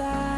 on